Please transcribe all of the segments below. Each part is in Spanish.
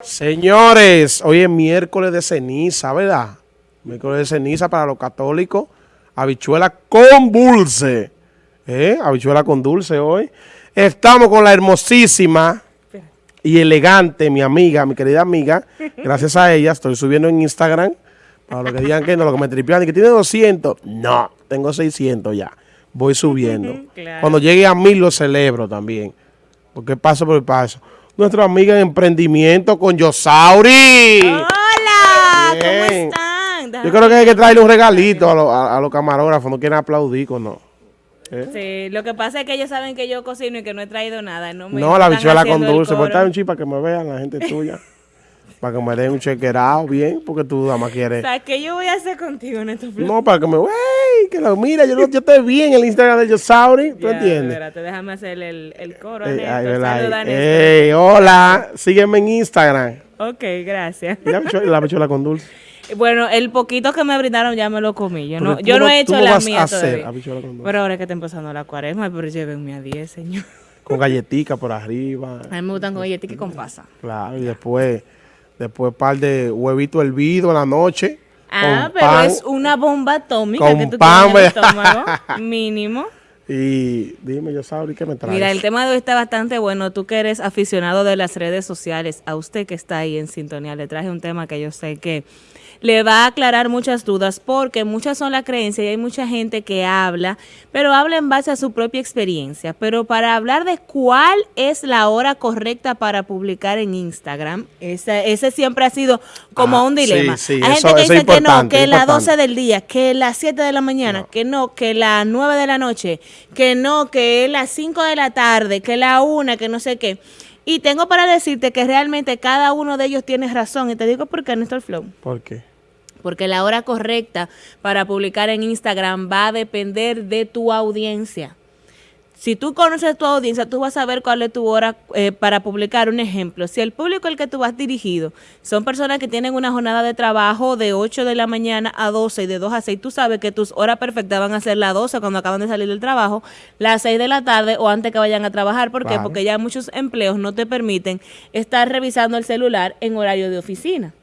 Señores, hoy es miércoles de ceniza, ¿verdad? Miércoles de ceniza para los católicos. Habichuela con dulce. ¿Eh? Habichuela con dulce hoy. Estamos con la hermosísima y elegante, mi amiga, mi querida amiga. Gracias a ella estoy subiendo en Instagram. Para los que digan que no, lo que me tripean y que tiene 200. No, tengo 600 ya. Voy subiendo. Cuando llegue a mil lo celebro también. Porque paso por paso nuestra amiga en emprendimiento con Yosauri. Hola, ¿cómo están? Yo creo que hay que traerle un regalito a, los camarógrafos, no quieren aplaudir con no. ¿Eh? Sí, lo que pasa es que ellos saben que yo cocino y que no he traído nada. No, me no la bichuela con dulce, pues está un chip para que me vean la gente tuya. para que me den un chequerado bien, porque tú nada más quieres. O sea, ¿qué yo voy a hacer contigo en estos No, para que me, wey, que lo mira, yo, yo te vi en el Instagram de Yosauri, ¿tú entiendes? Espérate, déjame hacer el, el coro, Ey, ay, hola, sígueme en Instagram. Ok, gracias. Y la bichuela con dulce. Bueno, el poquito que me brindaron ya me lo comí. Yo no, yo no, he hecho la mía todavía. Pero ahora es que está empezando la cuaresma, pero llévenme a 10, señor. Con galletica por arriba. A mí me gustan con galletica y con pasa. Claro, y después Después par de huevito hervido en la noche. Ah, pero es una bomba atómica que tú pan, tienes en el estómago, mínimo. Y dime, yo sabes qué me traes. Mira, el tema de hoy está bastante bueno. Tú que eres aficionado de las redes sociales, a usted que está ahí en sintonía, le traje un tema que yo sé que le va a aclarar muchas dudas porque muchas son las creencias y hay mucha gente que habla, pero habla en base a su propia experiencia. Pero para hablar de cuál es la hora correcta para publicar en Instagram, ese, ese siempre ha sido como ah, un dilema. hay gente que dice que no, que las 12 del día, que las 7 de la mañana, que no, que las 9 de la noche, que no, que las 5 de la tarde, que la 1, que no sé qué. Y tengo para decirte que realmente cada uno de ellos tiene razón. Y te digo por qué, Néstor Flow. ¿Por qué? Porque la hora correcta para publicar en Instagram va a depender de tu audiencia. Si tú conoces tu audiencia, tú vas a saber cuál es tu hora eh, para publicar. Un ejemplo, si el público al que tú vas dirigido son personas que tienen una jornada de trabajo de 8 de la mañana a 12 y de 2 a 6, tú sabes que tus horas perfectas van a ser las 12 cuando acaban de salir del trabajo, las 6 de la tarde o antes que vayan a trabajar. ¿Por qué? Porque ya muchos empleos no te permiten estar revisando el celular en horario de oficina.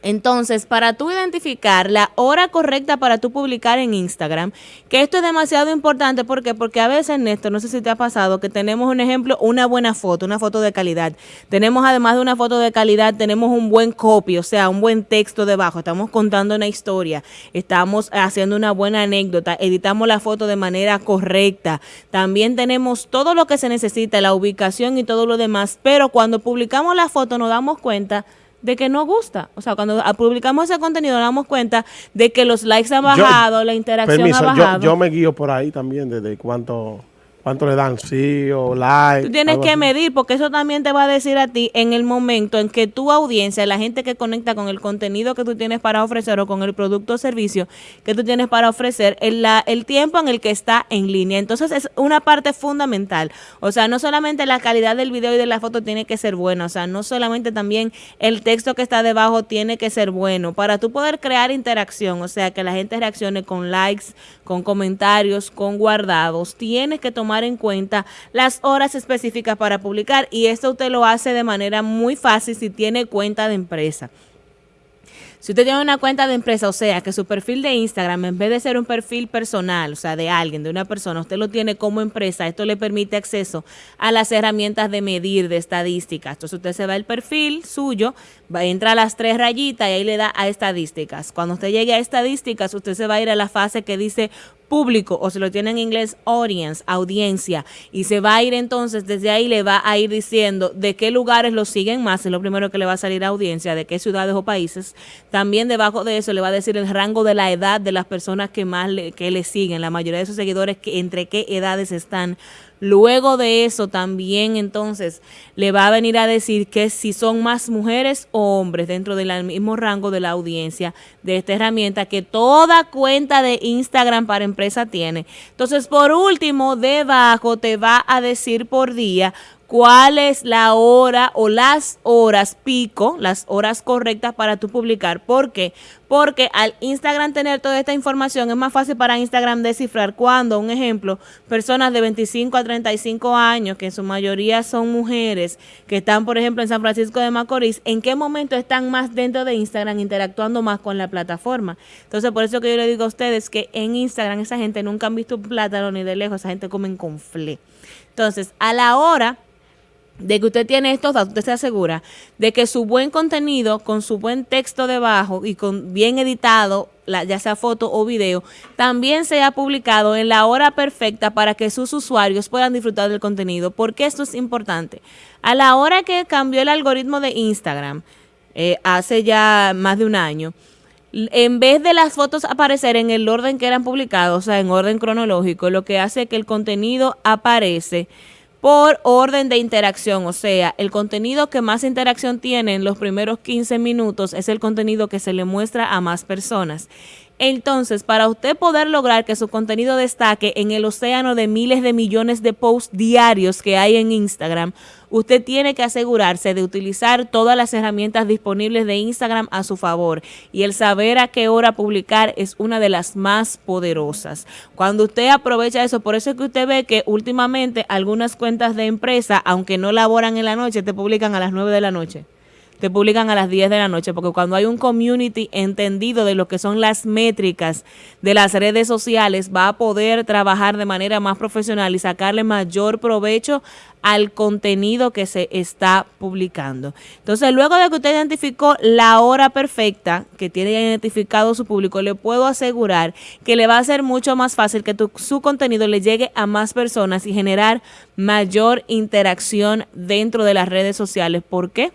Entonces, para tú identificar la hora correcta para tú publicar en Instagram, que esto es demasiado importante, ¿por qué? Porque a veces, Néstor, no sé si te ha pasado, que tenemos un ejemplo, una buena foto, una foto de calidad. Tenemos además de una foto de calidad, tenemos un buen copy, o sea, un buen texto debajo. Estamos contando una historia, estamos haciendo una buena anécdota, editamos la foto de manera correcta. También tenemos todo lo que se necesita, la ubicación y todo lo demás, pero cuando publicamos la foto nos damos cuenta de que no gusta. O sea, cuando publicamos ese contenido nos damos cuenta de que los likes han bajado, la interacción ha bajado. Yo, yo me guío por ahí también desde cuánto ¿Cuánto le dan? Sí o like. Tú tienes que medir porque eso también te va a decir a ti en el momento en que tu audiencia, la gente que conecta con el contenido que tú tienes para ofrecer o con el producto o servicio que tú tienes para ofrecer, el, la, el tiempo en el que está en línea. Entonces es una parte fundamental. O sea, no solamente la calidad del video y de la foto tiene que ser buena, o sea, no solamente también el texto que está debajo tiene que ser bueno. Para tú poder crear interacción, o sea, que la gente reaccione con likes, con comentarios, con guardados, tienes que tomar en cuenta las horas específicas para publicar y esto usted lo hace de manera muy fácil si tiene cuenta de empresa. Si usted tiene una cuenta de empresa, o sea, que su perfil de Instagram, en vez de ser un perfil personal, o sea, de alguien, de una persona, usted lo tiene como empresa, esto le permite acceso a las herramientas de medir, de estadísticas. Entonces usted se va al perfil suyo, va, entra a las tres rayitas y ahí le da a estadísticas. Cuando usted llegue a estadísticas, usted se va a ir a la fase que dice público o se lo tiene en inglés audience, audiencia, y se va a ir entonces, desde ahí le va a ir diciendo de qué lugares lo siguen más, es lo primero que le va a salir a audiencia, de qué ciudades o países. También debajo de eso le va a decir el rango de la edad de las personas que más le, que le siguen, la mayoría de sus seguidores, que, entre qué edades están Luego de eso también entonces le va a venir a decir que si son más mujeres o hombres dentro del mismo rango de la audiencia de esta herramienta que toda cuenta de Instagram para empresa tiene. Entonces, por último, debajo te va a decir por día cuál es la hora o las horas pico, las horas correctas para tú publicar. ¿Por qué? Porque al Instagram tener toda esta información es más fácil para Instagram descifrar cuando, un ejemplo, personas de 25 a 35 años, que en su mayoría son mujeres, que están, por ejemplo, en San Francisco de Macorís, en qué momento están más dentro de Instagram interactuando más con la plataforma. Entonces, por eso que yo le digo a ustedes que en Instagram esa gente nunca han visto un plátano ni de lejos, esa gente comen con fle. Entonces, a la hora de que usted tiene estos datos, usted se asegura de que su buen contenido, con su buen texto debajo y con bien editado, ya sea foto o video, también sea publicado en la hora perfecta para que sus usuarios puedan disfrutar del contenido. porque esto es importante? A la hora que cambió el algoritmo de Instagram, eh, hace ya más de un año, en vez de las fotos aparecer en el orden que eran publicados, o sea, en orden cronológico, lo que hace es que el contenido aparece por orden de interacción, o sea, el contenido que más interacción tiene en los primeros 15 minutos es el contenido que se le muestra a más personas. Entonces, para usted poder lograr que su contenido destaque en el océano de miles de millones de posts diarios que hay en Instagram, usted tiene que asegurarse de utilizar todas las herramientas disponibles de Instagram a su favor. Y el saber a qué hora publicar es una de las más poderosas. Cuando usted aprovecha eso, por eso es que usted ve que últimamente algunas cuentas de empresa, aunque no laboran en la noche, te publican a las 9 de la noche te publican a las 10 de la noche, porque cuando hay un community entendido de lo que son las métricas de las redes sociales, va a poder trabajar de manera más profesional y sacarle mayor provecho al contenido que se está publicando. Entonces, luego de que usted identificó la hora perfecta que tiene identificado su público, le puedo asegurar que le va a ser mucho más fácil que su contenido le llegue a más personas y generar mayor interacción dentro de las redes sociales. ¿Por qué?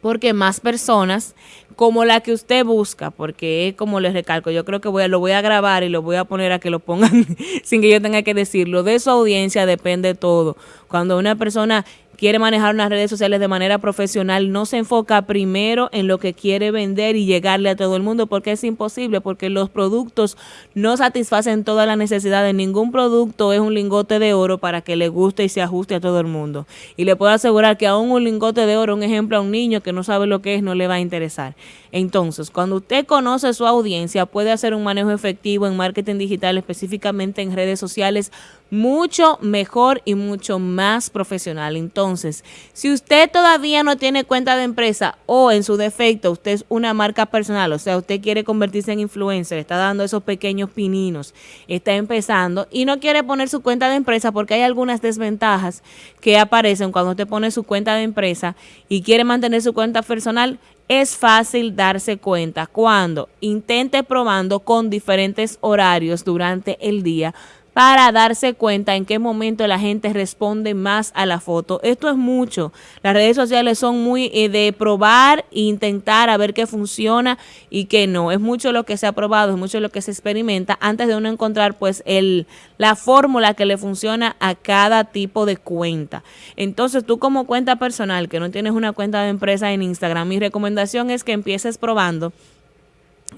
Porque más personas como la que usted busca, porque es como les recalco, yo creo que voy a, lo voy a grabar y lo voy a poner a que lo pongan sin que yo tenga que decirlo. De su audiencia depende todo. Cuando una persona quiere manejar unas redes sociales de manera profesional, no se enfoca primero en lo que quiere vender y llegarle a todo el mundo, porque es imposible, porque los productos no satisfacen toda la necesidad de ningún producto, es un lingote de oro para que le guste y se ajuste a todo el mundo. Y le puedo asegurar que aún un lingote de oro, un ejemplo a un niño que no sabe lo que es, no le va a interesar. Entonces, cuando usted conoce su audiencia, puede hacer un manejo efectivo en marketing digital, específicamente en redes sociales, mucho mejor y mucho más profesional. Entonces, si usted todavía no tiene cuenta de empresa o en su defecto usted es una marca personal, o sea, usted quiere convertirse en influencer, está dando esos pequeños pininos, está empezando y no quiere poner su cuenta de empresa porque hay algunas desventajas que aparecen cuando usted pone su cuenta de empresa y quiere mantener su cuenta personal, es fácil darse cuenta cuando intente probando con diferentes horarios durante el día para darse cuenta en qué momento la gente responde más a la foto. Esto es mucho. Las redes sociales son muy eh, de probar e intentar a ver qué funciona y qué no. Es mucho lo que se ha probado, es mucho lo que se experimenta antes de uno encontrar pues el la fórmula que le funciona a cada tipo de cuenta. Entonces, tú como cuenta personal que no tienes una cuenta de empresa en Instagram, mi recomendación es que empieces probando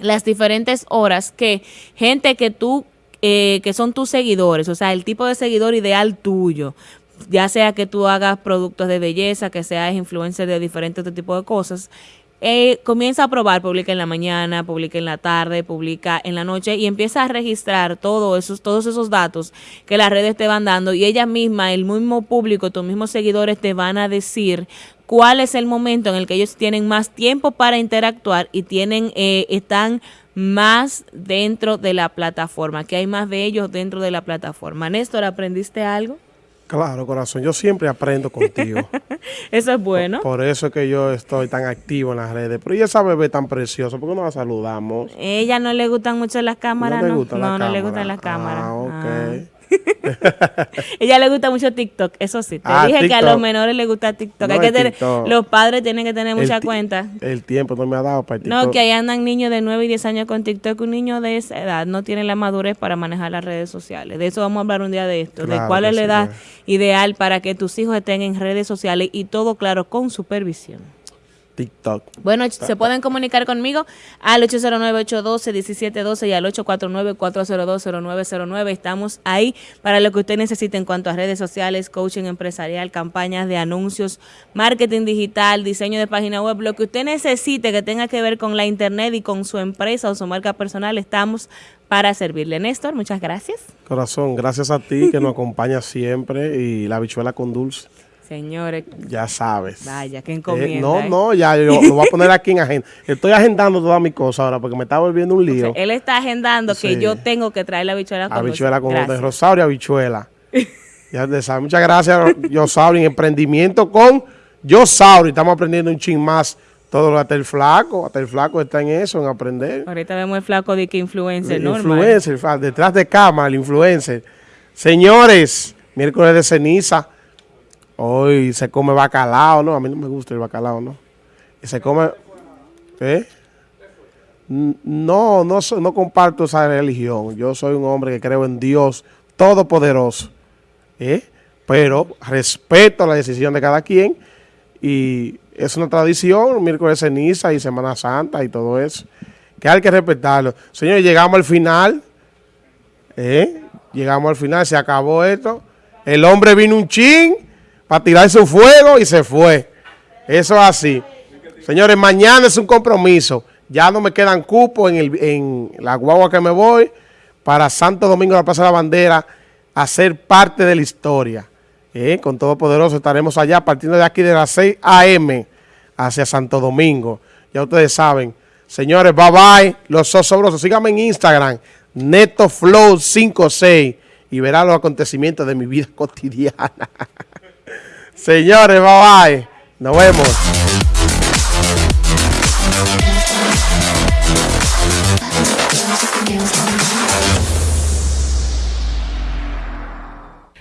las diferentes horas que gente que tú eh, que son tus seguidores, o sea, el tipo de seguidor ideal tuyo, ya sea que tú hagas productos de belleza, que seas influencer de diferentes tipos de cosas, eh, comienza a probar, publica en la mañana, publica en la tarde, publica en la noche y empieza a registrar todos esos, todos esos datos que las redes te van dando y ella misma, el mismo público, tus mismos seguidores te van a decir cuál es el momento en el que ellos tienen más tiempo para interactuar y tienen, eh, están más dentro de la plataforma, que hay más de ellos dentro de la plataforma. Néstor, ¿aprendiste algo? Claro, corazón, yo siempre aprendo contigo. eso es bueno. Por, eso es que yo estoy tan activo en las redes. Pero ella esa bebé tan preciosa, ¿por qué no la saludamos? Ella no le gustan mucho las cámaras, ¿no? Le no, no, le gustan las cámaras. Ah, ok. Ah. Ella le gusta mucho TikTok, eso sí. Te ah, dije que a los menores les gusta TikTok. Hay que tener, los padres tienen que tener mucha cuenta. El tiempo no me ha dado para TikTok. No, que ahí andan niños de 9 y 10 años con TikTok. Un niño de esa edad no tiene la madurez para manejar las redes sociales. De eso vamos a hablar un día de esto. de cuál es la edad ideal para que tus hijos estén en redes sociales y todo claro con supervisión. TikTok. Bueno, se pueden comunicar conmigo al 809-812-1712 y al 849-402-0909. Estamos ahí para lo que usted necesite en cuanto a redes sociales, coaching empresarial, campañas de anuncios, marketing digital, diseño de página web, lo que usted necesite que tenga que ver con la internet y con su empresa o su marca personal, estamos para servirle. Néstor, muchas gracias. Corazón, gracias a ti que nos acompaña siempre y la bichuela con dulce. Señores. Ya sabes. Vaya, qué encomienda. Eh, no, ¿eh? no, ya yo lo voy a poner aquí en agenda. Estoy agendando todas mis cosas ahora porque me está volviendo un lío. O sea, él está agendando Sí. que yo tengo que traer la bichuela con habichuela con de. Rosario habichuela. ya te sabes. Muchas gracias, Yosauri. Emprendimiento con Yosauri. Estamos aprendiendo un ching más. Todo hasta el flaco, hasta el flaco está en eso, en aprender. Ahorita vemos el flaco de que influencer, ¿no? influencer, detrás de cámara, el influencer. Señores, miércoles de ceniza. Hoy se come bacalao, ¿no? A mí no me gusta el bacalao, ¿no? Y se come... ¿Eh? No, no, no comparto esa religión. Yo soy un hombre que creo en Dios Todopoderoso. ¿eh? Pero respeto la decisión de cada quien. Y es una tradición, miércoles ceniza y Semana Santa y todo eso. Que hay que respetarlo. Señores, llegamos al final. ¿eh? Llegamos al final, se acabó esto. El hombre vino un chin para tirar su fuego y se fue. Eso es así. Señores, mañana es un compromiso. Ya no me quedan cupos en, en la guagua que me voy para Santo Domingo la Plaza de la Bandera a ser parte de la historia. ¿eh? Con Todopoderoso estaremos allá partiendo de aquí de las 6 a.m. hacia Santo Domingo. Ya ustedes saben. Señores, bye bye. Los sosobrosos. Síganme en Instagram, NetoFlow56 y verán los acontecimientos de mi vida cotidiana. Señores, bye bye. Nos vemos.